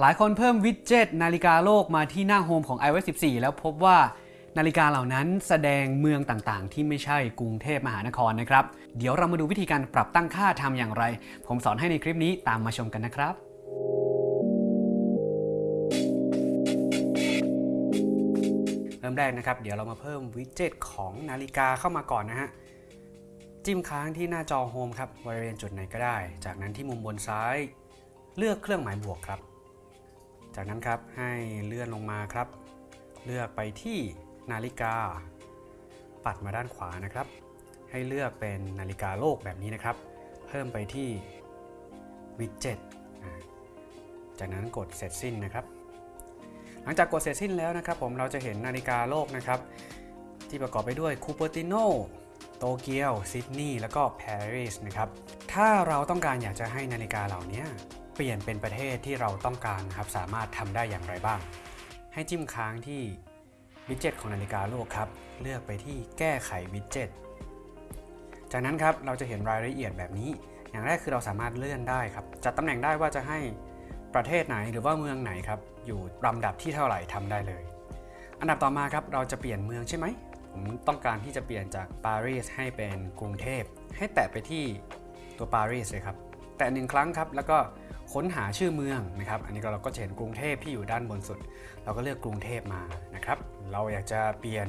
หลายคนเพิ่มวิดเจ็ตนาฬิกาโลกมาที่หน้าโฮมของ iOS 14 แล้วพบว่านาฬิกาเหล่านั้นแสดงเมืองต่างๆ ที่ไม่ใช่กรุงเทพมหานครนะครับ เดี๋ยวเรามาดูวิธีการปรับตั้งค่าทำอย่างไร ผมสอนให้ในคลิปนี้ตามมาชมกันนะครับเริ่มแรกนะครับ เดี๋ยวเรามาเพิ่มวิดเจ็ตของนาฬิกาเข้ามาก่อนนะฮะจิ้มค้างที่หน้าจอโฮมครับบริเวณจุดไหนก็ได้ จากนั้นที่มุมบนซ้าย เลือกเครื่องหมายบวกครับ จากนั้นครับให้เลื่อนลงมาครับ เลือกไปที่นาฬิกา ปัดมาด้านขวานะครับ ให้เลือกเป็นนาฬิกาโลกแบบนี้นะครับ เพิ่มไปที่วิดเจ็ตจากนั้นกดเสร็จสิ้นนะครับ หลังจากกดเสร็จสิ้นแล้วนะครับ ผมเราจะเห็นนาฬิกาโลกนะครับ ที่ประกอบไปด้วยคูเปอร์ติโนโตเกียวซิดนีย์แล้วก็ปารีสนะครับ ถ้าเราต้องการอยากจะให้นาฬิกาเหล่านี้ เปลี่ยนเป็นประเทศที่เราต้องการครับสามารถทำได้อย่างไรบ้าง ให้จิ้มค้างที่วิดเจ็ตของนาฬิกาโลกครับ เลือกไปที่แก้ไขวิดเจ็ตจากนั้นครับเราจะเห็นรายละเอียดแบบนี้ อย่างแรกคือเราสามารถเลื่อนได้ครับจัดตำแหน่งได้ว่าจะให้ประเทศไหนหรือว่าเมืองไหนครับอยู่ลำดับที่เท่าไหร่ทำได้เลย อันดับต่อมาครับเราจะเปลี่ยนเมืองใช่ไหมผมต้องการที่จะเปลี่ยนจากปารีสให้เป็นกรุงเทพให้แตะไปที่ตัวปารีสเลยครับ แตะหนึ่งครั้งครับ แล้วก็ค้นหาชื่อเมืองนะครับ อันนี้ก็เราก็จะเห็นกรุงเทพที่อยู่ด้านบนสุด เราก็เลือกกรุงเทพมานะครับ เราอยากจะเปลี่ยน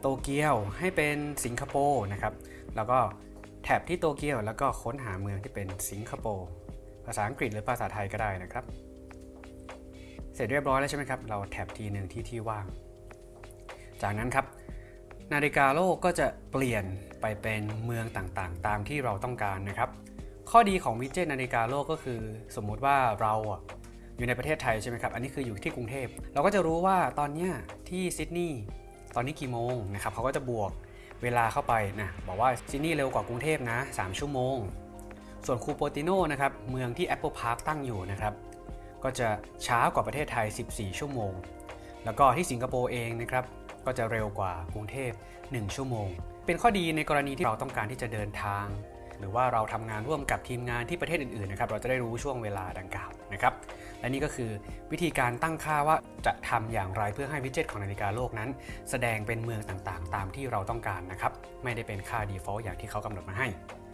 โตเกียวให้เป็นสิงคโปร์นะครับ แล้วก็แท็บที่โตเกียวแล้วก็ค้นหาเมืองที่เป็นสิงคโปร์ภาษาอังกฤษหรือภาษาไทยก็ได้นะครับ เสร็จเรียบร้อยแล้วใช่ไหมครับ เราแท็บทีหนึ่งที่ที่ว่าง จากนั้นครับนาฬิกาโลกก็จะเปลี่ยนไปเป็นเมืองต่างๆ ตามที่เราต้องการนะครับ ข้อดีของวิดเจ็ตนาฬิกาโลกก็คือ สมมุติว่าเราอยู่ในประเทศไทยใช่ไหมครับ อันนี้คืออยู่ที่กรุงเทพ เราก็จะรู้ว่าตอนเนี้ยที่ซิดนีย์ตอนนี้กี่โมงนะครับเขาก็จะบวกเวลาเข้าไปนะบอกว่าซิดนีย์เร็วกว่ากรุงเทพนะ 3 ชั่วโมง ส่วนคูโปติโนนะครับเมืองที่ Apple Park ตั้งอยู่นะครับก็จะช้ากว่าประเทศไทย 14 ชั่วโมง แล้วก็ที่สิงคโปร์เองนะครับก็จะเร็วกว่ากรุงเทพ 1 ชั่วโมง เป็นข้อดีในกรณีที่เราต้องการที่จะเดินทาง หรือว่าเราทำงานร่วมกับทีมงานที่ประเทศอื่นๆนะครับเราจะได้รู้ช่วงเวลาดังกล่าวนะครับและนี่ก็คือวิธีการตั้งค่าว่าจะทำอย่างไรเพื่อให้วิดเจ็ตของนาฬิกาโลกนั้น แสดงเป็นเมืองต่างๆ ตามที่เราต้องการนะครับไม่ได้เป็นค่า default อย่างที่เขากำหนดมาให้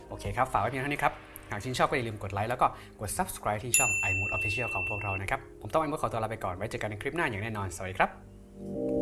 โอเคครับฝากไว้เพียงเท่านี้ครับหากชื่นชอบก็อย่าลืมกดไลค์แล้วก็กด subscribe ที่ช่อง iMood Official ของพวกเรานะครับ ผมต้อง iMood ขอตัวลาไปก่อน ไว้เจอกันในคลิปหน้าอย่างแน่นอน สวัสดีครับ